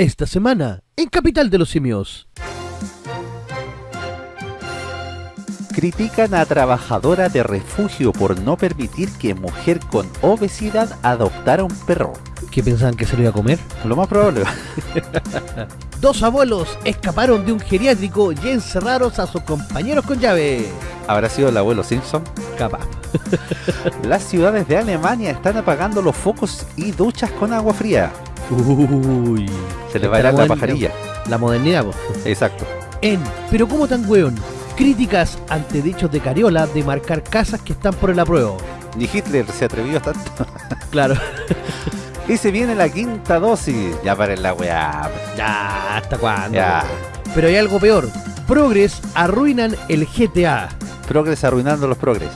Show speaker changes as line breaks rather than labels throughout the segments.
Esta semana, en Capital de los Simios.
Critican a trabajadora de refugio por no permitir que mujer con obesidad adoptara un perro.
¿Qué pensaban que se lo iba a comer?
Lo más probable.
Dos abuelos escaparon de un geriátrico y encerraron a sus compañeros con llave.
¿Habrá sido el abuelo Simpson?
Capaz.
Las ciudades de Alemania están apagando los focos y duchas con agua fría.
Uy.
Se le va a la
moder-
pajarilla.
La modernidad, po.
Exacto.
En Pero cómo tan weón. Críticas ante dichos de Cariola de marcar casas que están por el apruebo.
Ni Hitler se atrevió a tanto.
Claro.
Y se viene la quinta dosis. Ya para la weá.
ya, ¿hasta cuándo?
Ya.
Pero hay algo peor. Progres arruinan el GTA.
Progres arruinando los progres.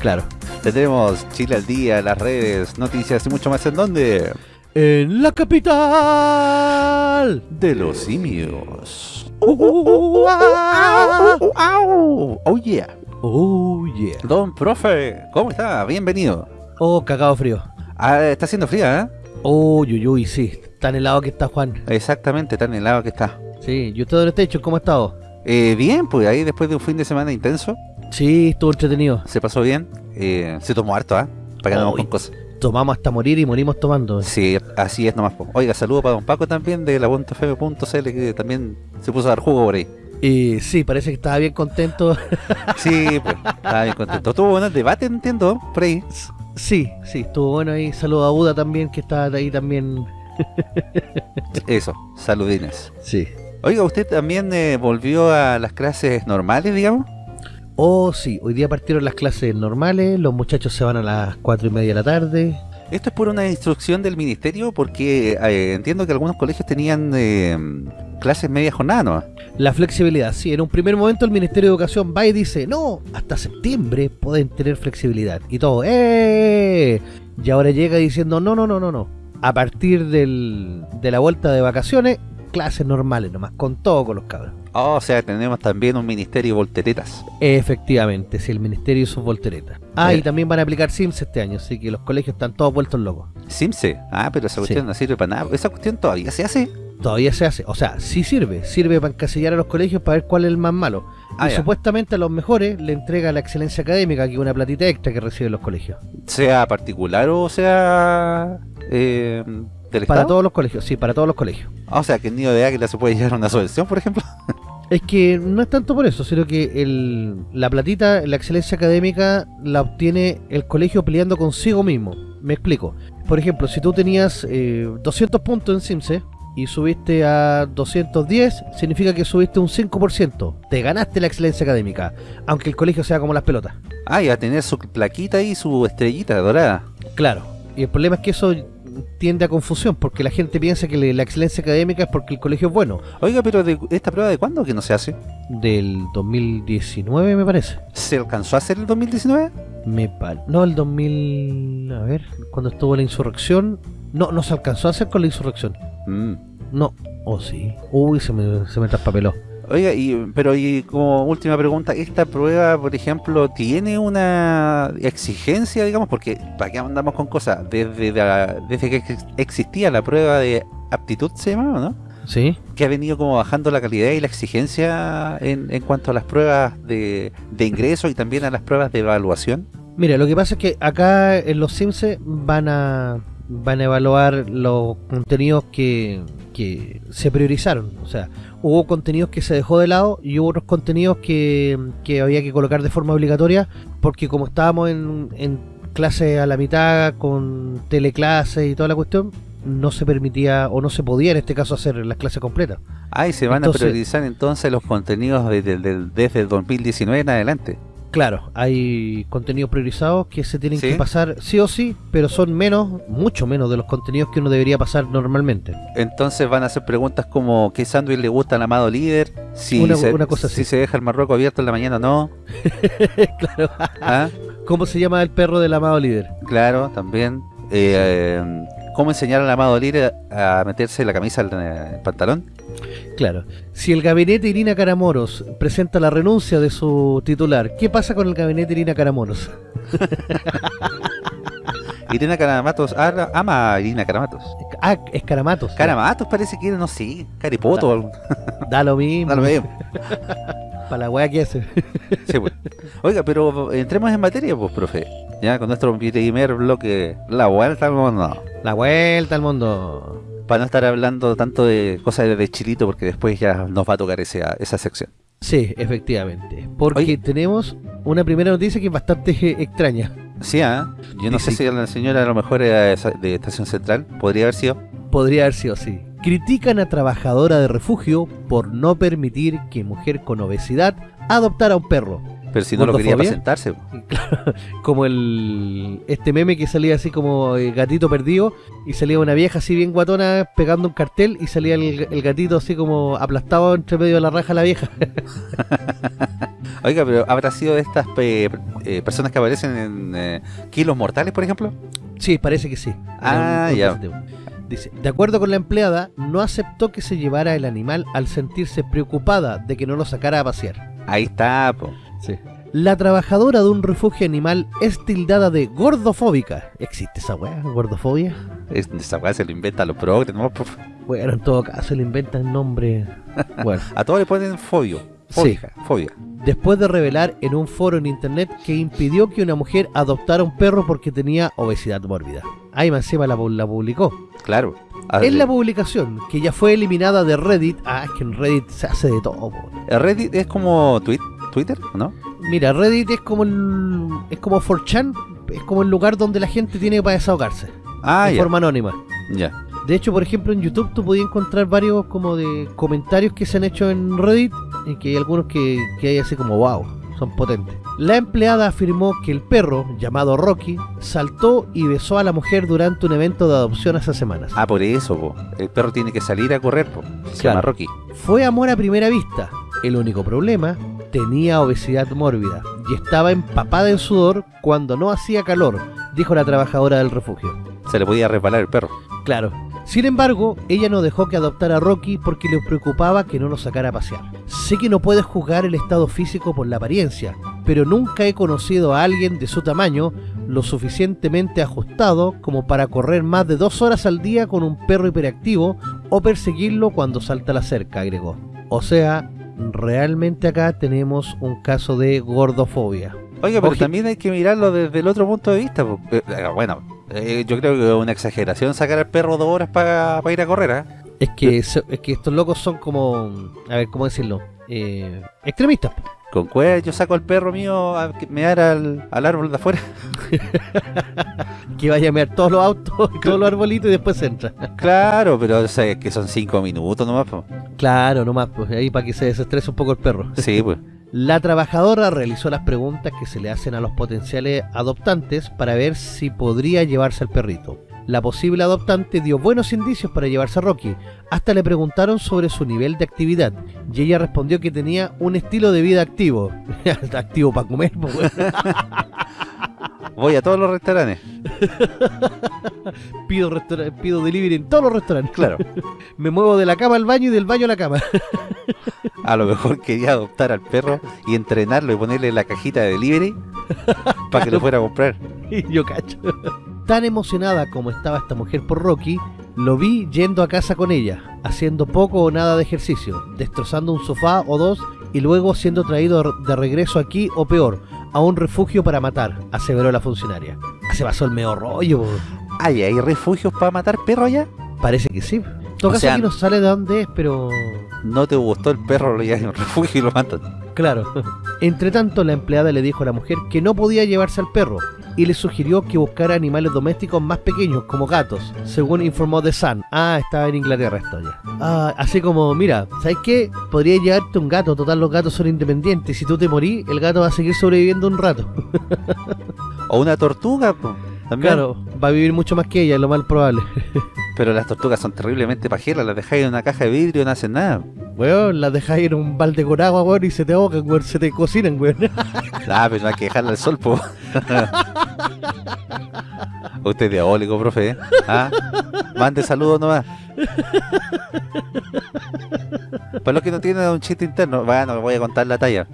Claro.
Tendremos Chile al día, las redes, noticias y mucho más en donde.
En la capital.
De los simios.
Ah.
Oh yeah.
Oh, yeah.
Don profe, ¿cómo está? Bienvenido.
Oh, cagado frío.
Ah, está haciendo fría, ¿eh?
Oh, uy, uy, sí. Tan helado que está Juan.
Exactamente, tan helado que está.
Sí, ¿y usted dónde está hecho? ¿Cómo ha estado?
Eh, bien, pues ahí después de un fin de semana intenso,
Sí, estuvo entretenido.
se pasó bien. Eh, se tomó harto, ¿ah? Para que andamos
Uy.
con cosas.
Tomamos hasta morir y morimos tomando.
Sí, así es nomás. Oiga, saludo para don Paco también de la .fm.cl que también se puso a dar jugo por ahí.
Y sí, parece que estaba bien contento.
Sí, pues, estaba bien contento. Tuvo bueno el debate, entiendo, por ahí.
sí, sí, estuvo bueno ahí. Saludo a Buda también, que está ahí también.
Eso, saludines.
Sí.
Oiga, ¿usted también eh, volvió a las clases normales, digamos?
Oh, sí, hoy día partieron las clases normales, los muchachos se van a las cuatro y media de la tarde.
Esto es por una instrucción del ministerio porque eh, entiendo que algunos colegios tenían eh, clases media jornada, ¿no?
La flexibilidad, sí, en un primer momento el Ministerio de Educación va y dice, no, hasta septiembre pueden tener flexibilidad. Y todo, ¡eh! Y ahora llega diciendo, no, no, no, no, no. A partir del, de la vuelta de vacaciones, clases normales nomás, con todo con los cabros.
Oh, o sea, tenemos también un ministerio de volteretas.
Efectivamente, sí, el Ministerio y sus volteretas. Ah,
Eh.
y también van a aplicar SIMS este año, así que los colegios están todos vueltos locos.
Simse. Ah, pero esa cuestión
Sí.
no sirve para nada. ¿Esa cuestión todavía se hace?
Todavía se hace, o sea, sí sirve, sirve para encasillar a los colegios para ver cuál es el más malo.
Ah,
y
ya.
supuestamente a los mejores le entrega la excelencia académica, que es una platita extra que reciben los colegios.
Sea particular o sea eh, del
Para todos los colegios, sí, para todos los colegios.
Ah, o sea, que el niño de águila se puede llevar una subvención, por ejemplo.
Es que no es tanto por eso, sino que el, la platita, la excelencia académica, la obtiene el colegio peleando consigo mismo. Me explico. Por ejemplo, si tú tenías eh, 200 puntos en Simse y subiste a 210, significa que subiste un 5%. Te ganaste la excelencia académica, aunque el colegio sea como las pelotas.
Ah, y va a tener su plaquita y su estrellita dorada.
Claro. Y el problema es que eso tiende a confusión, porque la gente piensa que la excelencia académica es porque el colegio es bueno.
Oiga, pero de, ¿esta prueba de cuándo que no se hace?
Del 2019 me parece.
¿Se alcanzó a hacer el 2019?
Me pa- No, el 2000... A ver, cuando estuvo la insurrección... No, no se alcanzó a hacer con la insurrección.
Mm.
No. Oh, sí. Uy, se me, se me traspapeló.
Oiga, y, pero y como última pregunta, ¿esta prueba, por ejemplo, tiene una exigencia, digamos? Porque, ¿para qué andamos con cosas? Desde, la- desde que ex- existía la prueba de aptitud, se llamaba, ¿no?
¿Sí?
Que ha venido como bajando la calidad y la exigencia en, en cuanto a las pruebas de, de ingreso y también a las pruebas de evaluación.
Mira, lo que pasa es que acá en los Sims van a van a evaluar los contenidos que, que se priorizaron. O sea, hubo contenidos que se dejó de lado y hubo otros contenidos que, que había que colocar de forma obligatoria porque como estábamos en, en clase a la mitad con teleclases y toda la cuestión, no se permitía o no se podía en este caso hacer las clases completas.
Ah, y se van
Entonces-
a priorizar entonces los contenidos desde, desde, desde el 2019 en adelante.
Claro, hay contenidos priorizados que se tienen
¿Sí?
que pasar sí o sí, pero son menos, mucho menos de los contenidos que uno debería pasar normalmente.
Entonces van a hacer preguntas como ¿qué sándwich le gusta al amado líder? Si,
Una-
se,
una cosa
si se deja el marroco abierto en la mañana no.
claro.
¿Ah?
¿Cómo se llama el perro del amado líder?
Claro, también. Eh, eh, ¿Cómo enseñar al amado líder a meterse la camisa en el pantalón?
Claro. Si el gabinete Irina Caramoros presenta la renuncia de su titular, ¿qué pasa con el gabinete Irina Caramoros?
Irina Caramatos ama, ama a Irina Caramatos.
Ah, es Caramatos.
Caramatos parece que era, no sé, Caripoto. o algo.
Da lo mismo.
Da lo mismo.
Para la wea que hace.
Sí, pues. Oiga, pero entremos en materia, pues, profe. Ya con nuestro primer bloque, la vuelta al mundo.
La vuelta al mundo.
Para no estar hablando tanto de cosas de chilito, porque después ya nos va a tocar esa, esa sección.
Sí, efectivamente. Porque
Oye.
tenemos una primera noticia que es bastante eh, extraña.
Sí, ¿ah? Yo no sé si la señora a lo mejor era de Estación Central, podría haber sido.
Podría haber sido así. Critican a trabajadora de refugio por no permitir que mujer con obesidad adoptara un perro.
Pero si no lo quería para sentarse.
Como el este meme que salía así como eh, gatito perdido y salía una vieja así bien guatona pegando un cartel y salía el, el gatito así como aplastado entre medio de la raja la vieja.
Oiga, pero ¿habrá sido de estas pe- eh, personas que aparecen en eh, Kilos Mortales, por ejemplo?
Sí, parece que sí.
Ah, ya.
positivo. Dice, de acuerdo con la empleada, no aceptó que se llevara el animal al sentirse preocupada de que no lo sacara a pasear.
Ahí está, po.
La trabajadora de un refugio animal es tildada de gordofóbica. ¿Existe esa weá? ¿Gordofobia?
Es- esa weá se lo inventa a los progres.
Bueno, en todo caso le inventan nombre. Bueno,
A todos le ponen fobio.
Sí.
Fobia.
Después de revelar en un foro en internet que impidió que una mujer adoptara un perro porque tenía obesidad mórbida. Ahí más encima la, pu- la publicó.
Claro. A-
En la publicación, que ya fue eliminada de Reddit, ah, es que en Reddit se hace de todo.
Reddit es como tweet, Twitter, ¿no?
Mira, Reddit es como el, es como 4chan, es como el lugar donde la gente tiene para desahogarse,
Ah,
de
ya.
forma anónima.
Ya.
De hecho, por ejemplo, en YouTube tú podías encontrar varios como de comentarios que se han hecho en Reddit y que hay algunos que, que hay así como wow, son potentes. La empleada afirmó que el perro, llamado Rocky, saltó y besó a la mujer durante un evento de adopción hace semanas.
Ah, por eso, po. El perro tiene que salir a correr, po. Se
Claro.
llama Rocky.
Fue amor a primera vista. El único problema, tenía obesidad mórbida y estaba empapada en sudor cuando no hacía calor, dijo la trabajadora del refugio.
Se le podía resbalar el perro.
Claro. Sin embargo, ella no dejó que adoptara a Rocky porque le preocupaba que no lo sacara a pasear. Sé que no puedes juzgar el estado físico por la apariencia, pero nunca he conocido a alguien de su tamaño lo suficientemente ajustado como para correr más de dos horas al día con un perro hiperactivo o perseguirlo cuando salta la cerca, agregó. O sea, realmente acá tenemos un caso de gordofobia.
Oiga, pero también hay que mirarlo desde el otro punto de vista. Eh, eh, bueno, eh, yo creo que es una exageración sacar al perro dos horas para ir a correr.
Es que, es que estos locos son como, a ver, ¿cómo decirlo? Eh, extremistas.
Con cuál yo saco al perro mío a que mear al, al árbol de afuera.
que vaya a mirar todos los autos todos los arbolitos y después entra.
claro, pero o sea, que son cinco minutos nomás. po.
Claro, nomás, pues ahí para que se desestrese un poco el perro.
Sí, pues.
La trabajadora realizó las preguntas que se le hacen a los potenciales adoptantes para ver si podría llevarse al perrito. La posible adoptante dio buenos indicios para llevarse a Rocky. Hasta le preguntaron sobre su nivel de actividad y ella respondió que tenía un estilo de vida activo. activo para comer, pues.
Voy a todos los restaurantes.
pido, restaura- pido delivery en todos los restaurantes.
Claro.
Me muevo de la cama al baño y del baño a la cama.
A lo mejor quería adoptar al perro y entrenarlo y ponerle la cajita de delivery para que lo fuera a comprar.
Y yo cacho. Tan emocionada como estaba esta mujer por Rocky, lo vi yendo a casa con ella, haciendo poco o nada de ejercicio, destrozando un sofá o dos y luego siendo traído de regreso aquí o peor, a un refugio para matar, aseveró la funcionaria. Ah, Se pasó el medio rollo.
Ay, ¿hay refugios para matar perros allá?
parece que sí. En todo
O
caso
sea-
aquí no sale de dónde es, pero...
No te gustó el perro, lo llevas a un refugio y lo matan.
Claro. Entre tanto, la empleada le dijo a la mujer que no podía llevarse al perro y le sugirió que buscara animales domésticos más pequeños, como gatos, según informó The Sun. Ah, estaba en Inglaterra esto ya. Ah, así como, mira, ¿sabes qué? Podría llevarte un gato, total los gatos son independientes. Si tú te morís, el gato va a seguir sobreviviendo un rato.
O una tortuga, po, también.
Claro, va a vivir mucho más que ella, es lo más probable.
Pero las tortugas son terriblemente pajeras, las dejáis en una caja de vidrio y no hacen nada.
Weón, las dejas ir en un balde con agua, weón, y se te ahogan, weón, se te cocinan, weón.
Ah, pero no hay que dejarla al sol, po. Usted es diabólico, profe. ¿eh? ¿Ah? Mande saludos nomás. Para los que no tienen un chiste interno, bueno, voy a contar la talla.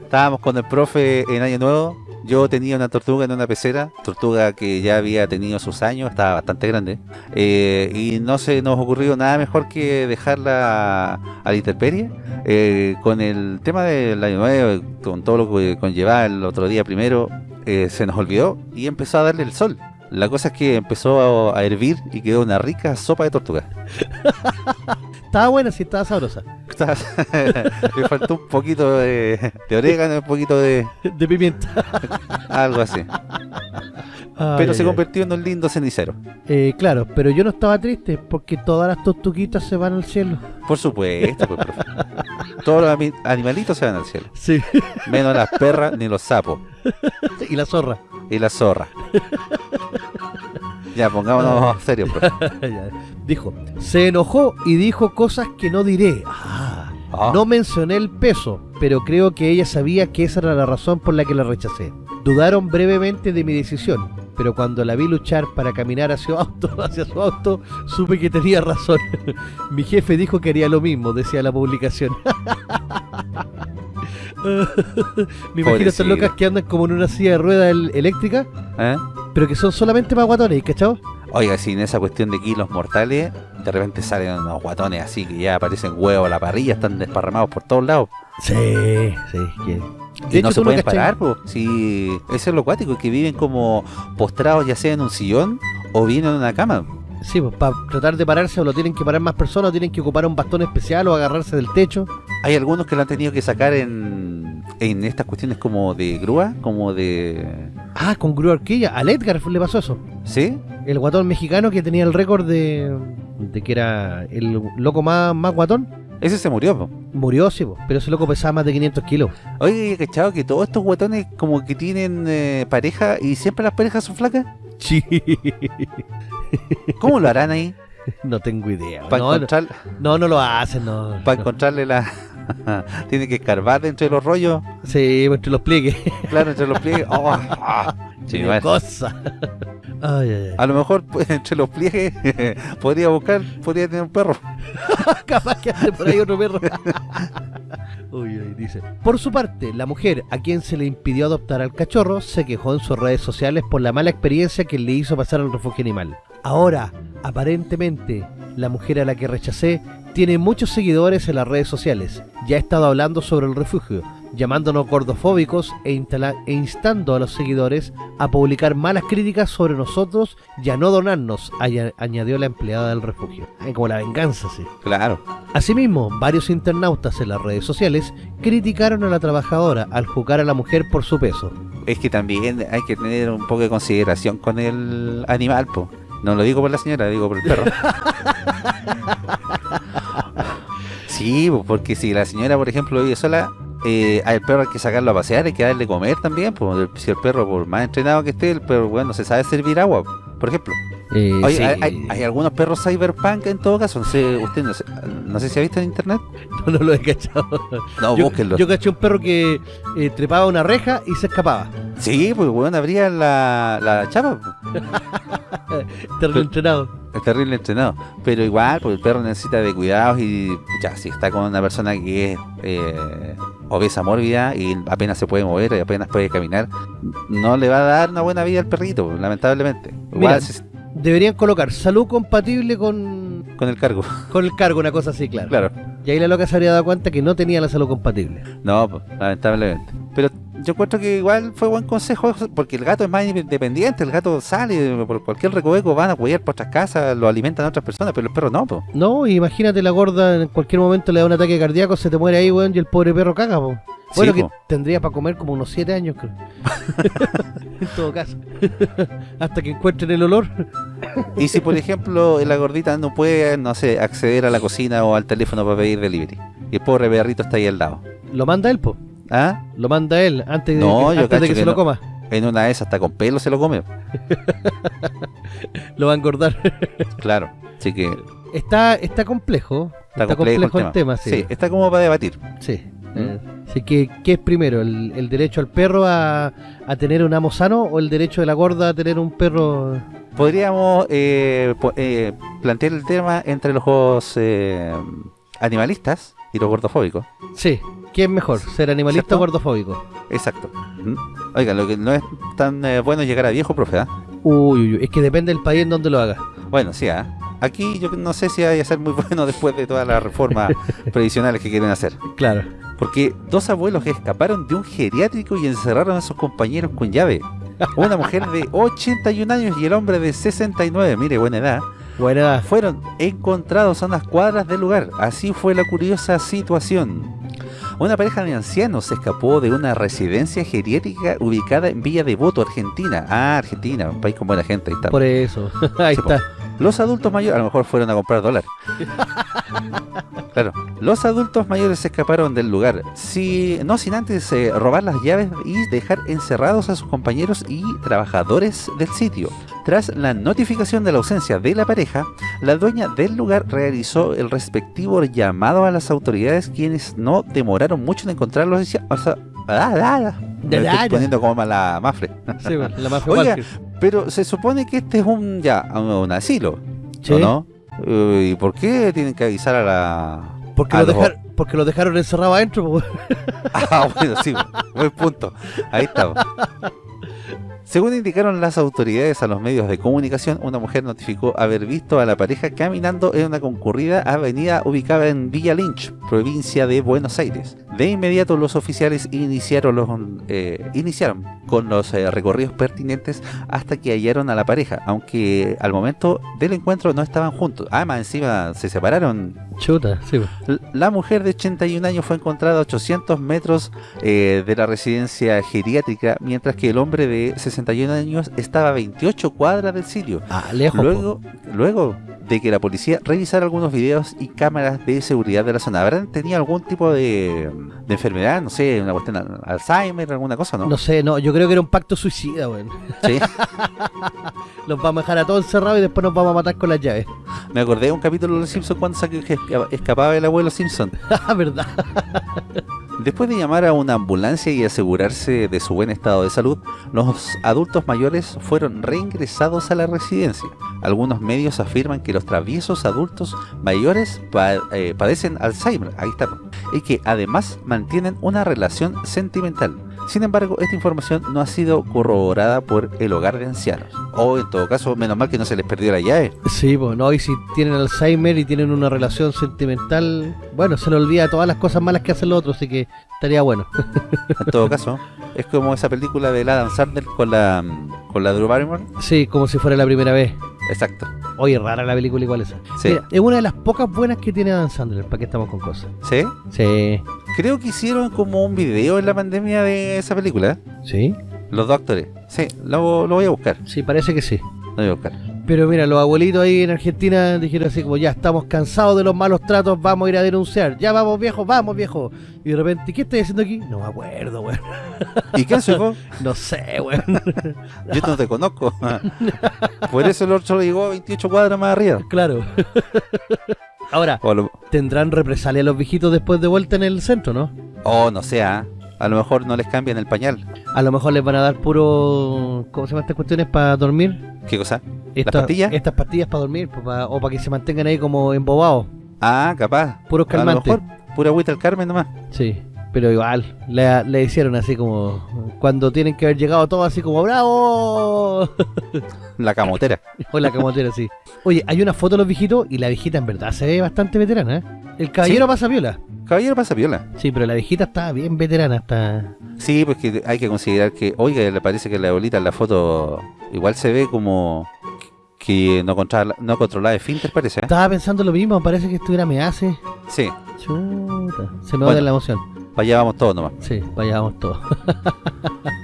Estábamos con el profe en Año Nuevo. Yo tenía una tortuga en una pecera, tortuga que ya había tenido sus años, estaba bastante grande. eh, y no se nos ocurrió nada mejor que dejarla a la intemperie. eh, con el tema del Año Nuevo, con todo lo que conllevaba el otro día primero, eh, se nos olvidó y empezó a darle el sol. La cosa es que empezó a, a hervir y quedó una rica sopa de tortuga.
Estaba buena, sí, estaba sabrosa.
Me faltó un poquito de, de orégano, un poquito de
De pimienta.
algo así. Pero se convirtió en un lindo cenicero.
Eh, claro, pero yo no estaba triste porque todas las tortuguitas se van al cielo.
Por supuesto, pues, profe. Todos los animalitos se van al cielo.
Sí.
Menos las perras ni los sapos.
y la zorra.
Y las zorras. Ya, pongámonos serios.
Ya. Dijo, se enojó y dijo cosas que no diré. Ah,
Ah,
No mencioné el peso, pero creo que ella sabía que esa era la razón por la que la rechacé. Dudaron brevemente de mi decisión, pero cuando la vi luchar para caminar hacia su auto, hacia su auto, supe que tenía razón. mi jefe dijo que haría lo mismo, decía la publicación. Me imagino estas locas que andan como en una silla de ruedas el- eléctrica,
¿eh?
Pero que son solamente para guatones, ¿cachao?
Oiga, si en esa cuestión de kilos mortales, de repente salen unos guatones así que ya aparecen huevos a la parrilla, están desparramados por todos lados.
Sí, sí. que-
y no se pueden parar, po. Si eso es lo cuático, que viven como postrados ya sea en un sillón o bien en una cama.
Sí, pues para tratar de pararse o lo tienen que parar más personas, o tienen que ocupar un bastón especial o agarrarse del techo.
Hay algunos que lo han tenido que sacar en, en estas cuestiones como de grúa, como de...
Ah, con grúa horquilla. Al Edgar le pasó eso.
¿Sí?
El guatón mexicano que tenía el récord de, de que era el loco más, más guatón.
Ese se murió, po.
Murió, sí, po, pero ese loco pesaba más de 500 kilos.
Oye, ¿cachado que todos estos guatones como que tienen eh, pareja y siempre las parejas son flacas?
Sí.
¿Cómo lo harán ahí?
No tengo idea.
Para
No,
encontrar,
no, no lo hacen, no.
para
no.
encontrarle la... Tiene que escarbar dentro de los rollos,
Sí, entre los pliegues.
claro, entre los pliegues. Oh, ah. Sí,
Qué
bueno.
cosa. Ay, ay, ay.
A lo mejor pues, entre los pliegues podría buscar, podría tener un perro.
Capaz que ande por ahí otro perro. Uy, uy, dice. Por su parte, la mujer a quien se le impidió adoptar al cachorro se quejó en sus redes sociales por la mala experiencia que le hizo pasar al refugio animal. Ahora, aparentemente, la mujer a la que rechacé tiene muchos seguidores en las redes sociales. Ya ha estado hablando sobre el refugio, llamándonos gordofóbicos e, e instando a los seguidores a publicar malas críticas sobre nosotros y a no donarnos, aña- añadió la empleada del refugio. Ay, como la venganza, sí.
Claro.
Asimismo, varios internautas en las redes sociales criticaron a la trabajadora al juzgar a la mujer por su peso.
Es que también hay que tener un poco de consideración con el animal, po. No lo digo por la señora, lo digo por el perro. sí, po, porque si la señora, por ejemplo, vive sola, eh, al perro hay que sacarlo a pasear, hay que darle comer también. po. Si el perro, por más entrenado que esté, el perro, bueno, no se sabe servir agua, por ejemplo. Oye,
sí.
hay, hay- hay algunos perros cyberpunk en todo caso. No sé, usted no sé, no sé si ha visto en internet.
no, no lo he cachado.
No,
yo,
búsquenlo.
yo caché un perro que eh, trepaba una reja y se escapaba.
Sí, pues bueno, abría la, la chapa.
Terrible entrenado.
Es terrible entrenado. Pero igual, pues el perro necesita de cuidados y ya, si está con una persona que es eh, obesa mórbida y apenas se puede mover y apenas puede caminar, no le va a dar una buena vida al perrito, lamentablemente. Igual
Mira.
si-
Deberían colocar salud compatible con,
con el cargo,
con el cargo, una cosa así, claro.
claro.
Y ahí la loca se habría dado cuenta que no tenía la salud compatible.
No, lamentablemente. Pero yo encuentro que igual fue buen consejo, porque el gato es más independiente, el gato sale por cualquier recoveco, van a cuidar por otras casas, lo alimentan a otras personas, pero el perro no, pues.
No, imagínate la gorda en cualquier momento le da un ataque cardíaco, se te muere ahí, weón, y el pobre perro caga, po.
Sí,
Bueno, que
po.
tendría para comer como unos 7 años, creo. en todo caso. Hasta que encuentren el olor.
Y si, por ejemplo, la gordita no puede, no sé, acceder a la cocina o al teléfono para pedir delivery, y el pobre perrito está ahí al lado,
Lo manda él, po.
¿Ah?
Lo manda él antes, de
No,
que,
yo
antes de que
que
se lo coma.
En una de esas, hasta con pelo se lo come.
Lo va a engordar.
Claro. Así que,
está, está complejo. Está complejo el tema, sí.
está como para debatir.
Sí. Eh, así que, ¿qué es primero? ¿El, el derecho al perro a, a, tener un amo sano o el derecho de la gorda a tener un perro...?
Podríamos eh, eh, plantear el tema entre los juegos eh, animalistas y los gordofóbicos.
Sí, ¿qué es mejor? ¿Ser animalista o gordofóbico?
Exacto. Oiga, lo que no es tan eh, bueno llegar a viejo, profe, ¿ah?
Uy, uy, uy, es que depende del país en donde lo haga.
Bueno, sí, ¿ah? Aquí yo no sé si vaya a ser muy bueno después de todas las reformas previsionales que quieren hacer.
Claro.
Porque dos abuelos que escaparon de un geriátrico y encerraron a sus compañeros con llave. Una mujer de 81 años y el hombre de 69, mire, buena edad.
Buena edad.
Fueron encontrados a unas cuadras del lugar. Así fue la curiosa situación. Una pareja de ancianos se escapó de una residencia geriátrica ubicada en Villa Devoto, Argentina. Ah, Argentina, un país con buena gente. Ahí está.
Por eso, ahí
Sí,
está.
Los adultos mayores, a lo mejor fueron a comprar dólar. Claro, los adultos mayores se escaparon del lugar, si, no sin antes eh, robar las llaves y dejar encerrados a sus compañeros y trabajadores del sitio. Tras la notificación de la ausencia de la pareja, la dueña del lugar realizó el respectivo llamado a las autoridades quienes no demoraron mucho en encontrarlos. y o sea, ah, ah, ah. Me estoy poniendo como la mafre.
Sí, bueno, la mafia
Oiga. Pero se supone que este es un ya un asilo,
Sí.
¿o no? Eh, ¿Y por qué tienen que avisar a la...?
Porque,
a
lo
los-
dejar, porque lo dejaron encerrado adentro. po.
Ah, bueno, sí, buen punto. Ahí está. Según indicaron las autoridades a los medios de comunicación, una mujer notificó haber visto a la pareja caminando en una concurrida avenida ubicada en Villa Lynch, provincia de Buenos Aires. De inmediato los oficiales iniciaron, los, eh, iniciaron con los eh, recorridos pertinentes hasta que hallaron a la pareja, aunque al momento del encuentro no estaban juntos. Ah, más encima se separaron
Chuta, sí.
La mujer de 81 años fue encontrada a 800 metros eh, de la residencia geriátrica, mientras que el hombre de 61 años estaba a 28 cuadras del sitio.
Ah, lejos. po.
Luego, luego de que la policía revisara algunos videos y cámaras de seguridad de la zona, ¿habrán tenido algún tipo de, de enfermedad? No sé, una cuestión de Alzheimer, alguna cosa, ¿no?
No sé, no, yo creo que era un pacto suicida, weón.
Sí.
Los vamos a dejar a todos encerrados y después nos vamos a matar con las llaves.
Me acordé de un capítulo de Los Simpsons cuando escapaba el abuelo Simpson.
Ah, ¿verdad?
Después de llamar a una ambulancia y asegurarse de su buen estado de salud, los adultos mayores fueron reingresados a la residencia. Algunos medios afirman que los traviesos adultos mayores eh, padecen Alzheimer, ahí y que además mantienen una relación sentimental. Sin embargo, esta información no ha sido corroborada por el hogar de ancianos. O en todo caso, menos mal que no se les perdió la llave.
Sí, pues no, y si tienen Alzheimer y tienen una relación sentimental, bueno, se le olvida todas las cosas malas que hacen los otros, así que estaría bueno.
En todo caso, es como esa película de Adam Sandler con la, con la Drew Barrymore.
Sí, como si fuera la primera vez.
Exacto.
Oye, rara la película igual esa.
Sí.
Mira, es una de las pocas buenas que tiene Adam Sandler, ¿para qué estamos con cosas?
¿Sí?
Sí.
Creo que hicieron como un video en la pandemia de esa película.
¿Sí?
Los doctores. Sí, lo, lo voy a buscar.
Sí, parece que sí.
Lo voy a buscar.
Pero mira, los abuelitos ahí en Argentina dijeron así como, ya estamos cansados de los malos tratos, vamos a ir a denunciar. Ya vamos viejo, vamos viejo. Y de repente, ¿qué estoy haciendo aquí? No me acuerdo, weón.
¿Y quién soy vos?
No sé, weón.
Yo no te conozco. Por eso el otro llegó a 28 cuadras más arriba.
claro. Ahora,
lo-
tendrán represalia los viejitos después de vuelta en el centro, ¿no?
o no sé, ¿ah? A lo mejor no les cambian el pañal.
A lo mejor les van a dar puro... ¿Cómo se llaman estas cuestiones para dormir?
¿Qué cosa?
Estas-
pastillas?
Estas pastillas para dormir, pues, o para que se mantengan ahí como embobados.
Ah, capaz.
Puros
A lo
calmantes.
mejor pura agüita al Carmen nomás.
Sí, pero igual, le, le hicieron así como... Cuando tienen que haber llegado todos así como ¡Bravo!
La camotera.
o la camotera así. Oye, hay una foto de los viejitos y la viejita en verdad se ve bastante veterana, ¿eh? El caballero pasa viola.
Caballero pasa viola.
Sí, pero la viejita está bien veterana, está...
Sí, pues que hay que considerar que, oiga, le parece que la abuelita en la foto igual se ve como que no controla, no controlaba el finter, parece. ¿eh?
Estaba pensando lo mismo, parece que estuviera me hace.
Sí,
Chuta, se me
Bueno.
va la emoción.
para allá vamos todos nomás.
Sí, vaya, vamos todos.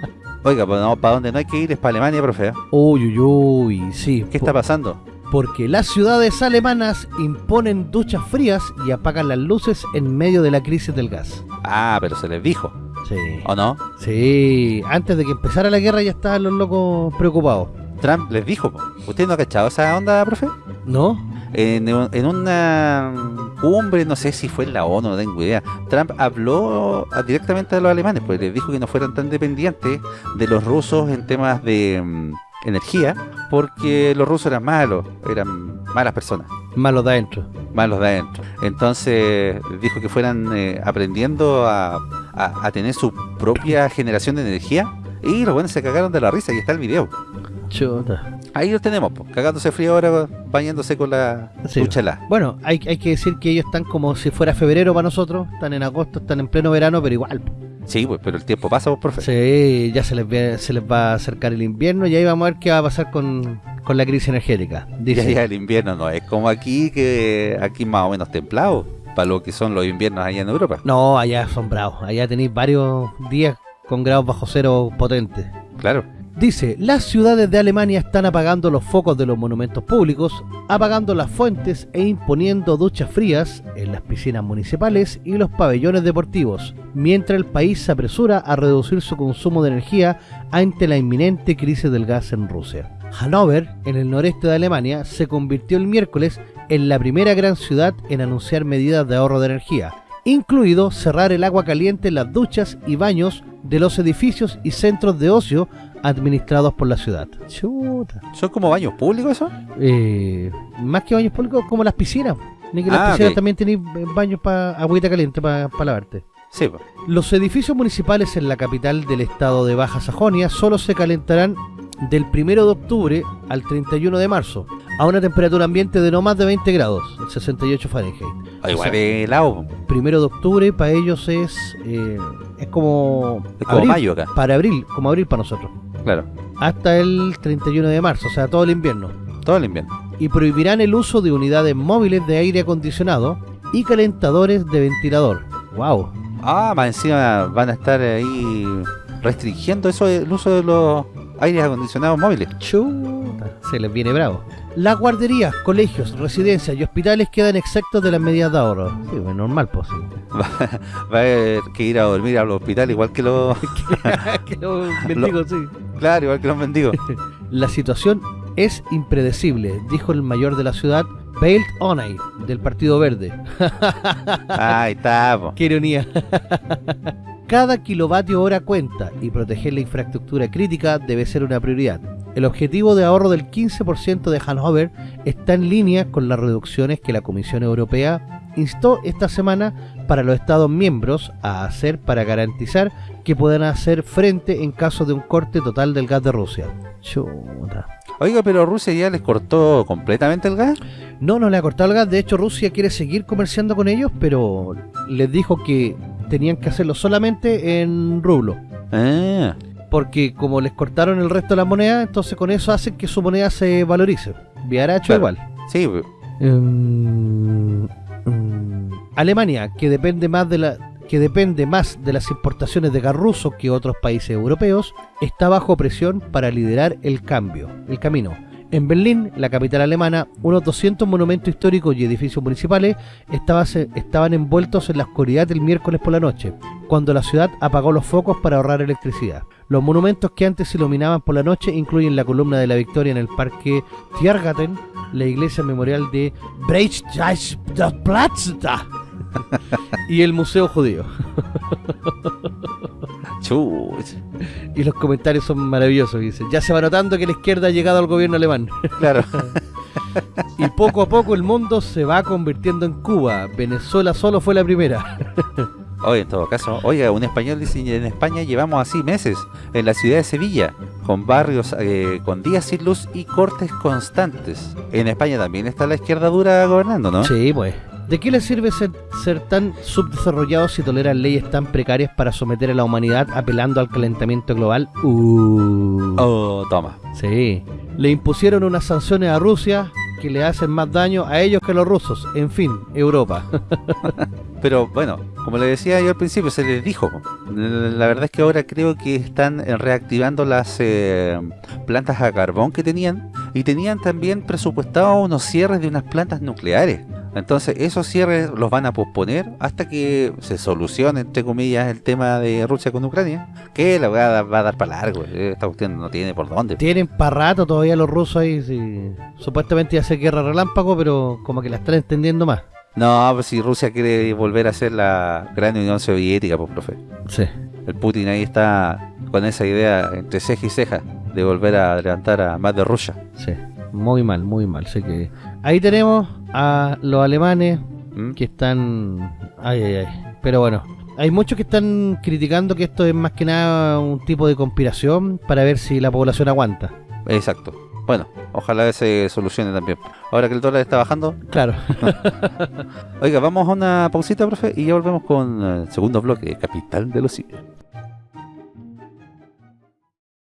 Oiga, pues no, para donde no hay que ir es para Alemania, profe. ¿eh?
Uy, uy, uy, sí.
¿Qué está pasando?
Porque las ciudades alemanas imponen duchas frías y apagan las luces en medio de la crisis del gas.
Ah, pero se les dijo,
Sí.
¿o no?
Sí, antes de que empezara la guerra ya estaban los locos preocupados.
Trump les dijo. ¿Usted no ha cachado esa onda, profe?
¿No?
En una cumbre, no sé si fue en la ONU, no tengo idea, Trump habló directamente a los alemanes, pues les dijo que no fueran tan dependientes de los rusos en temas de mm, energía, porque los rusos eran malos, eran malas personas.
Malos de adentro.
Malos de adentro. Entonces dijo que fueran eh, aprendiendo a, a tener su propia generación de energía y los buenos se cagaron de la risa y está el video.
Chuta.
Ahí los tenemos, pues, cagándose frío ahora, bañándose con la
Sí. Bueno, hay, hay que decir que ellos están como si fuera febrero para nosotros, están en agosto, están en pleno verano, pero igual. po.
Sí, pues, pero el tiempo pasa, pues, profe.
Sí, ya se les, ve- se les va a acercar el invierno y ahí vamos a ver qué va a pasar con, con la crisis energética.
Ya,
Dice,
ya el invierno no es como aquí, que aquí más o menos templado, para lo que son los inviernos allá en Europa.
no, allá son bravos, allá tenéis varios días con grados bajo cero potentes.
Claro.
Dice, las ciudades de Alemania están apagando los focos de los monumentos públicos, apagando las fuentes e imponiendo duchas frías en las piscinas municipales y los pabellones deportivos, mientras el país se apresura a reducir su consumo de energía ante la inminente crisis del gas en Rusia. Hannover, en el noreste de Alemania, se convirtió el miércoles en la primera gran ciudad en anunciar medidas de ahorro de energía, incluido cerrar el agua caliente en las duchas y baños de los edificios y centros de ocio administrados por la ciudad. Chuta.
¿Son como baños públicos eso?
Eh, más que baños públicos, como las piscinas. Ni que las
Ah,
piscinas
ok.
también tenéis baños para agüita caliente para lavarte.
Sí, pues.
Los edificios municipales en la capital del estado de Baja Sajonia solo se calentarán del 1 de octubre al 31 de marzo, a una temperatura ambiente de no más de 20 grados, 68 Fahrenheit.
Ah, igual
O sea,
de helado.
1 de octubre para ellos es eh, es como,
es como
abril,
mayo acá.
para abril, como abril para nosotros,
Claro,
hasta el 31 de marzo, o sea, todo el invierno.
todo el invierno.
Y prohibirán el uso de unidades móviles de aire acondicionado y calentadores de ventilador. Wow.
Ah, más encima van a estar ahí restringiendo eso el uso de los aires acondicionados móviles.
Chuta, se les viene bravo. Las guarderías, colegios, residencias y hospitales quedan exceptos de las medidas de ahorro. Sí, pues normal, pues.
Va a haber que ir a dormir al hospital igual que los...
Que los mendigos, sí.
claro, igual que los mendigos.
La situación es impredecible, dijo el mayor de la ciudad, Belt Onay, del Partido Verde.
Ahí está, po.
Qué ironía. Cada kilovatio hora cuenta y proteger la infraestructura crítica debe ser una prioridad. El objetivo de ahorro del 15% de Hannover está en línea con las reducciones que la Comisión Europea instó esta semana para los Estados miembros a hacer para garantizar que puedan hacer frente en caso de un corte total del gas de Rusia. Chuta.
Oiga, pero Rusia ya les cortó completamente el gas.
No, no le ha cortado el gas. De hecho, Rusia quiere seguir comerciando con ellos, pero les dijo que tenían que hacerlo solamente en rublo.
Ah,
Porque como les cortaron el resto de la moneda, entonces con eso hacen que su moneda se valorice. Viaracho
Claro.
igual.
sí.
Mm, mm, Alemania, que depende más de la que depende más de las importaciones de gas ruso que otros países europeos, está bajo presión para liderar el cambio, el camino. En Berlín, la capital alemana, unos 200 monumentos históricos y edificios municipales estaban envueltos en la oscuridad el miércoles por la noche, cuando la ciudad apagó los focos para ahorrar electricidad. Los monumentos que antes se iluminaban por la noche incluyen la columna de la Victoria en el parque Tiergarten, la iglesia memorial de Breitscheidplatz y el Museo Judío.
Chuch.
Y los comentarios son maravillosos, dicen. Ya se va notando que la izquierda ha llegado al gobierno alemán.
Claro.
Y poco a poco el mundo se va convirtiendo en Cuba. Venezuela solo fue la primera.
Oye, en todo caso, oiga, un español dice, en España llevamos así meses, en la ciudad de Sevilla, con barrios eh, con días sin luz y cortes constantes. En España también está la izquierda dura gobernando, ¿no?
Sí, pues. ¿De qué les sirve ser, ser tan subdesarrollados si toleran leyes tan precarias para someter a la humanidad apelando al calentamiento global? Uh.
Oh, toma.
Sí. Le impusieron unas sanciones a Rusia que le hacen más daño a ellos que a los rusos. En fin, Europa.
Pero bueno, como le decía yo al principio, se les dijo. La verdad es que ahora creo que están reactivando las eh, plantas a carbón que tenían y tenían también presupuestados unos cierres de unas plantas nucleares. Entonces esos cierres los van a posponer hasta que se solucione, entre comillas, el tema de Rusia con Ucrania. Que la va a, va a dar para largo. eh, Esta cuestión no tiene por dónde.
Tienen para rato todavía los rusos ahí. sí. Supuestamente ya se guerra relámpago, pero como que la están entendiendo más.
No, pues si Rusia quiere volver a ser la gran Unión Soviética, pues, profe.
Sí.
El Putin ahí está con esa idea entre ceja y ceja de volver a levantar a más de Rusia.
Sí. Muy mal, muy mal. Sé que ahí tenemos a los alemanes
¿Mm?
que están... Ay, ay, ay. Pero bueno, hay muchos que están criticando que esto es más que nada un tipo de conspiración para ver si la población aguanta.
Exacto. Bueno, ojalá se solucione también. Ahora que el dólar está bajando.
Claro.
Oiga, vamos a una pausita, profe, y ya volvemos con el segundo bloque, Capital de los Simios.